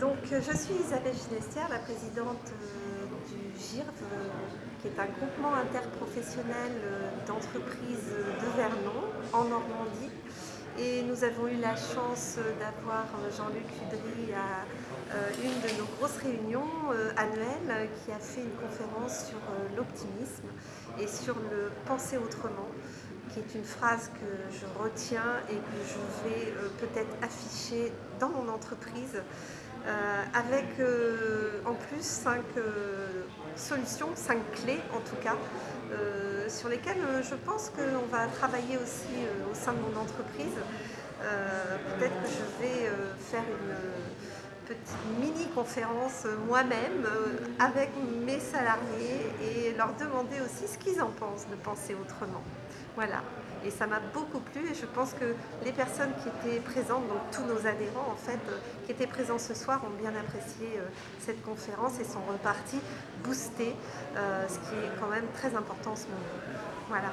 Donc, je suis Isabelle Finestière, la présidente euh, du GIRV, euh, qui est un groupement interprofessionnel euh, d'entreprises de Vernon, en Normandie. Et nous avons eu la chance d'avoir Jean-Luc Udry à une de nos grosses réunions annuelles qui a fait une conférence sur l'optimisme et sur le penser autrement qui est une phrase que je retiens et que je vais peut-être afficher dans mon entreprise euh, avec euh, en plus cinq euh, solutions, cinq clés en tout cas, sur lesquelles je pense qu'on va travailler aussi au sein de mon entreprise. Peut-être que je vais faire une petite mini-conférence moi-même avec mes salariés et leur demander aussi ce qu'ils en pensent de penser autrement. Voilà. Et ça m'a beaucoup plu et je pense que les personnes qui étaient présentes, donc tous nos adhérents en fait, euh, qui étaient présents ce soir ont bien apprécié euh, cette conférence et sont repartis boostés, euh, ce qui est quand même très important en ce moment. Voilà.